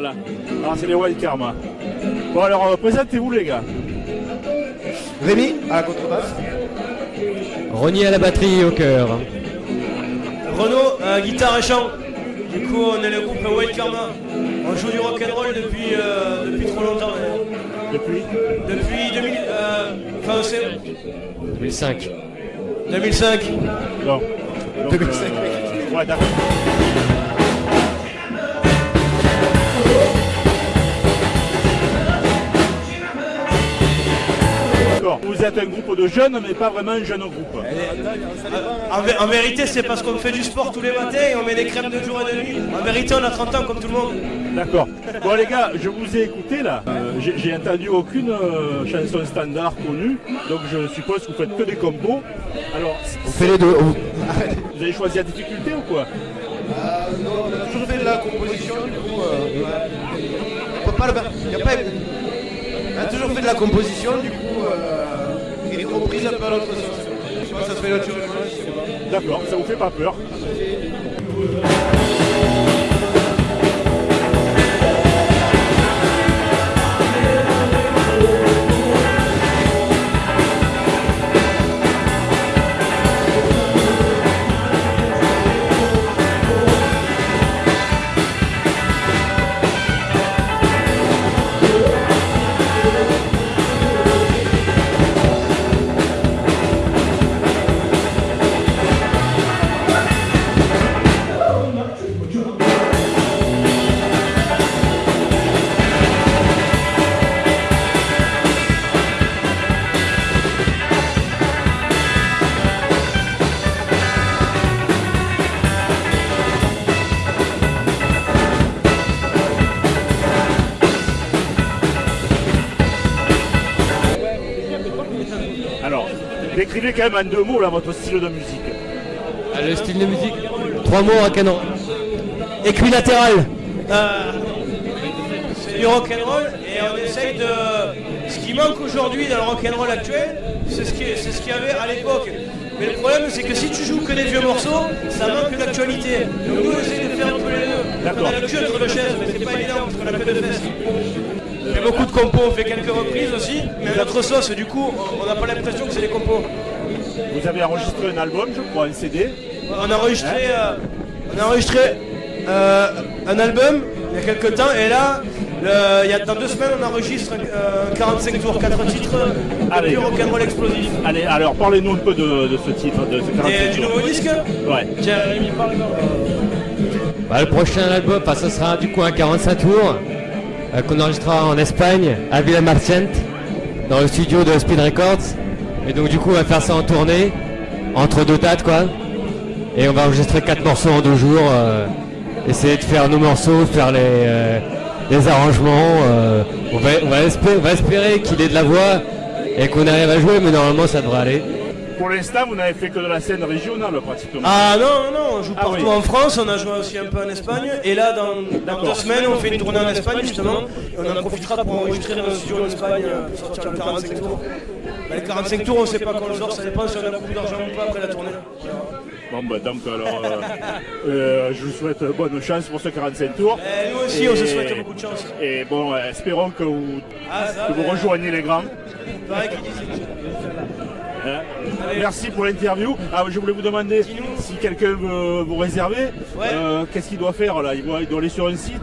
Voilà. Alors c'est les Wild Karma. Bon alors euh, présentez-vous les gars. Rémi à la contrebasse. Ronnie à la batterie et au cœur. Renaud, euh, guitare et chant. Du coup, on est le groupe White Karma. On joue du rock'n'roll depuis, euh, depuis trop longtemps. mais- Depuis Depuis 2000, euh, enfin, c'est 2005. 2005. Non. Donc, 2005. euh, ouais d'accord. D'accord. Vous êtes un groupe de jeunes mais pas vraiment un jeune groupe. En, vé- en vérité, c'est parce qu'on fait du sport tous les matins et on met des crèmes de jour et de nuit. En vérité, on a 30 ans comme tout le monde. D'accord. Bon les gars, je vous ai écouté là. Euh, j'ai- entendu aucune euh, chanson standard connue, donc je suppose que vous faites que des compos. Alors, On fait les deux. Vous avez choisi la difficulté ou quoi? On a toujours fait de la composition, du coup. euh, on faire. y a toujours fait de la composition, du coup. Euh, et reprise un peu à notre sauce. Je ça se fait naturellement. D'accord, ça vous fait pas peur décrivez quand même en deux mots là votre style de musique. Ah, le style de musique Trois mots à canon. Équilatéral. Euh, c'est du rock'n'roll et on essaye de. Ce qui manque aujourd'hui dans le rock'n'roll actuel, c'est ce qui- c'est ce qu'il y avait à l'époque. Mais le problème, c'est que si tu joues que des vieux morceaux, ça manque d'actualité. Donc nous, on essaye de faire un peu les deux. D'accord. On a le cul entre deux chaises, mais c'est pas évident parce qu'on a que deux fesses. Compos, on fait quelques reprises aussi, mais notre sauce, du coup, on n'a pas l'impression que c'est des compos. Vous avez enregistré un album, je crois, un CD. On a enregistré, euh, on a enregistré euh, un album il y a quelques temps et là, le- il y a, dans deux semaines, on enregistre un, un 45 tours, 4 titres Allez. rock'n'roll explosif. Allez, alors parlez-nous un peu de, de ce titre, de ce 47 Et du nouveau disque Ouais. Tiens, Rémi, parle Bah, le prochain album, ça sera du coup un 45 tours euh, qu'on enregistrera en Espagne, à Villa Marchent, dans le studio de Speed Records. Et donc du coup, on va faire ça en tournée, entre deux dates quoi. Et on va enregistrer quatre morceaux en deux jours. euh, essayer de faire nos morceaux, faire les, euh, arrangements. on, va, espérer, on va espérer qu'il ait de la voix et qu'on arrive à jouer, mais normalement ça devrait aller. Pour l'instant, vous n'avez fait que de la scène régionale pratiquement. Ah non, non, on joue Ah partout oui. en France, on a joué aussi un peu en Espagne, et là, dans, dans deux semaines, on fait une tournée en Espagne justement, et on en profitera pour enregistrer dans le studio en Espagne, euh, pour sortir le 45 tours. Bah, les 45 tours, on sait pas quand on le sort, ça dépend si on a beaucoup d'argent ou pas après la tournée. Bon, bah donc alors, euh, euh, je vous souhaite bonne chance pour ce 45 tours. Eh, nous aussi, on se souhaite beaucoup de chance. Et bon, euh, espérons que vous, Ah, ça, que vous mais- rejoignez les grands. pareil qu'ils disent. Hein Merci pour l'interview. Ah, je voulais vous demander si quelqu'un veut vous réserver, euh, qu'est-ce qu'il doit faire là? Il doit, aller sur un site,